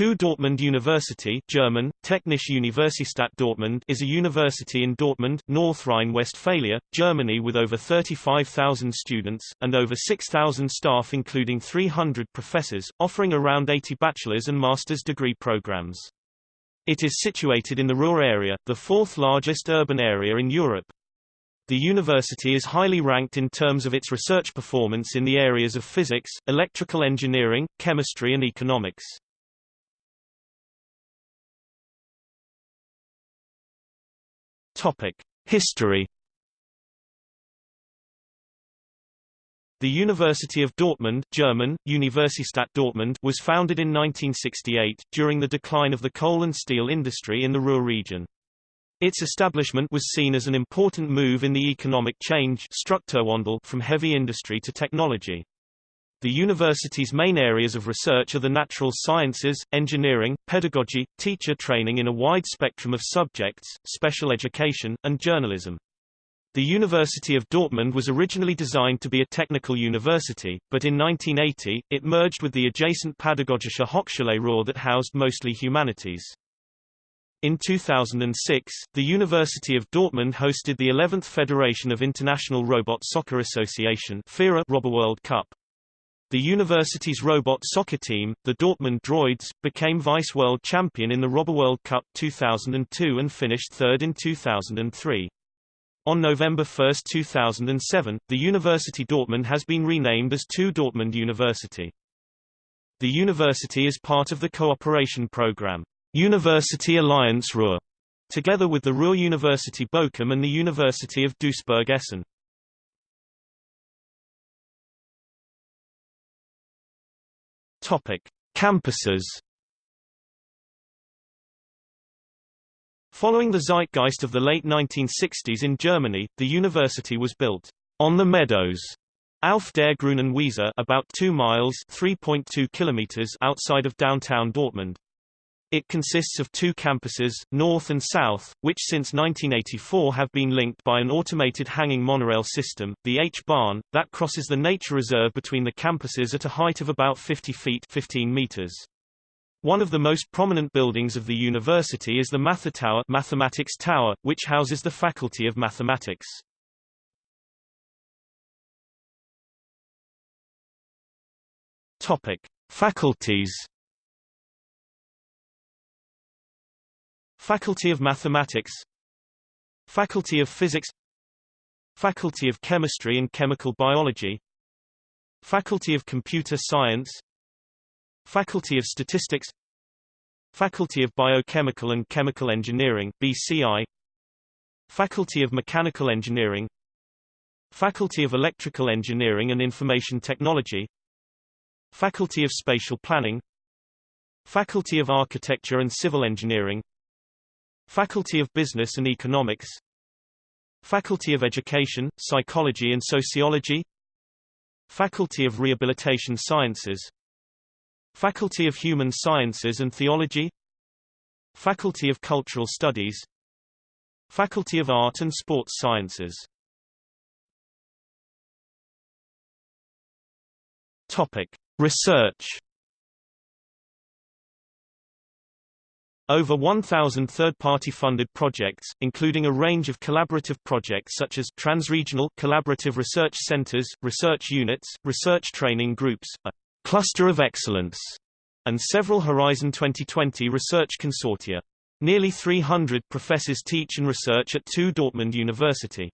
TU Dortmund University German, Technische Universität Dortmund is a university in Dortmund, North Rhine-Westphalia, Germany with over 35,000 students, and over 6,000 staff including 300 professors, offering around 80 bachelor's and master's degree programs. It is situated in the Ruhr area, the fourth largest urban area in Europe. The university is highly ranked in terms of its research performance in the areas of physics, electrical engineering, chemistry and economics. History. The University of Dortmund German, Universität Dortmund was founded in 1968, during the decline of the coal and steel industry in the Ruhr region. Its establishment was seen as an important move in the economic change from heavy industry to technology. The university's main areas of research are the natural sciences, engineering, pedagogy, teacher training in a wide spectrum of subjects, special education, and journalism. The University of Dortmund was originally designed to be a technical university, but in 1980, it merged with the adjacent Pädagogische Hochschule Ruhr that housed mostly humanities. In 2006, the University of Dortmund hosted the 11th Federation of International Robot Soccer Association RoboWorld Cup. The university's robot soccer team, the Dortmund Droids, became vice-world champion in the RoboWorld Cup 2002 and finished third in 2003. On November 1, 2007, the University Dortmund has been renamed as TU Dortmund University. The university is part of the cooperation program, University Alliance Ruhr, together with the Ruhr University Bochum and the University of Duisburg-Essen. Topic: Campuses. Following the zeitgeist of the late 1960s in Germany, the university was built on the meadows auf der grünen Wiese about 2 miles 3.2 kilometers outside of downtown Dortmund. It consists of two campuses, north and south, which since 1984 have been linked by an automated hanging monorail system, the H-Bahn, that crosses the nature reserve between the campuses at a height of about 50 feet 15 meters. One of the most prominent buildings of the university is the Mathe Tower Mathematics Tower, which houses the Faculty of Mathematics. Topic: Faculties Faculty of Mathematics Faculty of Physics Faculty of Chemistry and Chemical Biology Faculty of Computer Science Faculty of Statistics Faculty of Biochemical and Chemical Engineering BCI Faculty of Mechanical Engineering Faculty of Electrical Engineering and Information Technology Faculty of Spatial Planning Faculty of Architecture and Civil Engineering Faculty of Business and Economics. Faculty of Education, Psychology and Sociology. Faculty of Rehabilitation Sciences. Faculty of Human Sciences and Theology. Faculty of Cultural Studies. Faculty of Art and Sports Sciences. Topic. Research Over 1,000 third-party funded projects, including a range of collaborative projects such as transregional collaborative research centers, research units, research training groups, a cluster of excellence, and several Horizon 2020 research consortia. Nearly 300 professors teach and research at TU Dortmund University.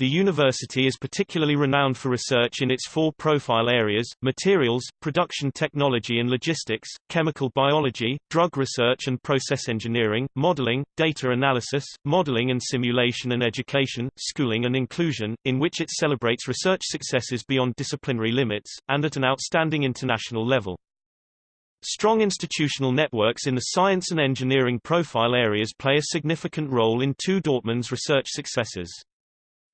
The university is particularly renowned for research in its four profile areas, materials, production technology and logistics, chemical biology, drug research and process engineering, modeling, data analysis, modeling and simulation and education, schooling and inclusion, in which it celebrates research successes beyond disciplinary limits, and at an outstanding international level. Strong institutional networks in the science and engineering profile areas play a significant role in two Dortmund's research successes.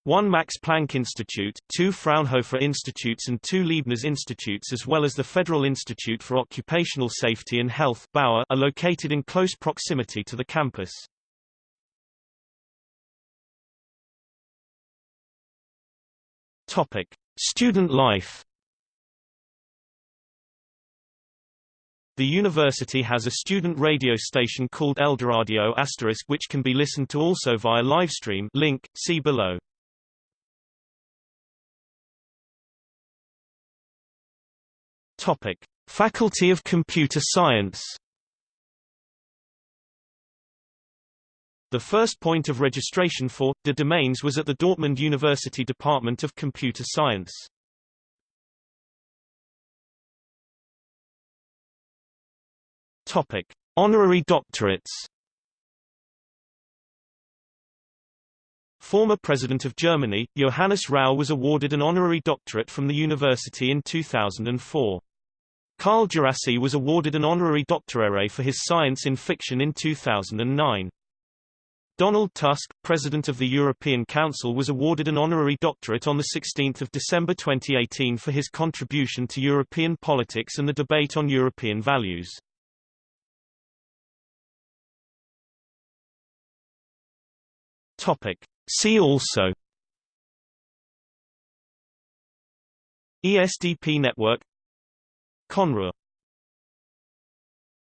One Max Planck Institute, two Fraunhofer Institutes and two Leibniz Institutes as well as the Federal Institute for Occupational Safety and Health Bauer are located in close proximity to the campus. Topic: Student life The university has a student radio station called Eldoradio Asterisk which can be listened to also via livestream link, see below. Topic. Faculty of Computer Science The first point of registration for the domains was at the Dortmund University Department of Computer Science. Topic: Honorary doctorates. Former President of Germany, Johannes Rau was awarded an honorary doctorate from the university in 2004. Carl Djerassi was awarded an honorary doctorate for his science in fiction in 2009. Donald Tusk, President of the European Council was awarded an honorary doctorate on 16 December 2018 for his contribution to European politics and the debate on European values. Topic. See also ESDP network Conroe